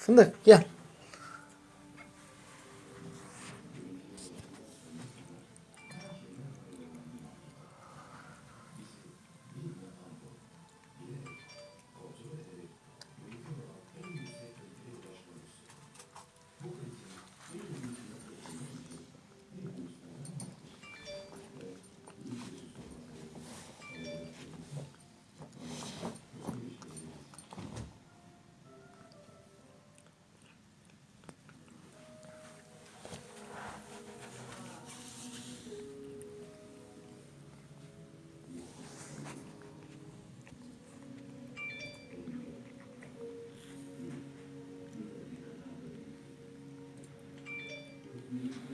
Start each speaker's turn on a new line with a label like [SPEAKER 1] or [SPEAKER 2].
[SPEAKER 1] Fındık gel. Mm-hmm.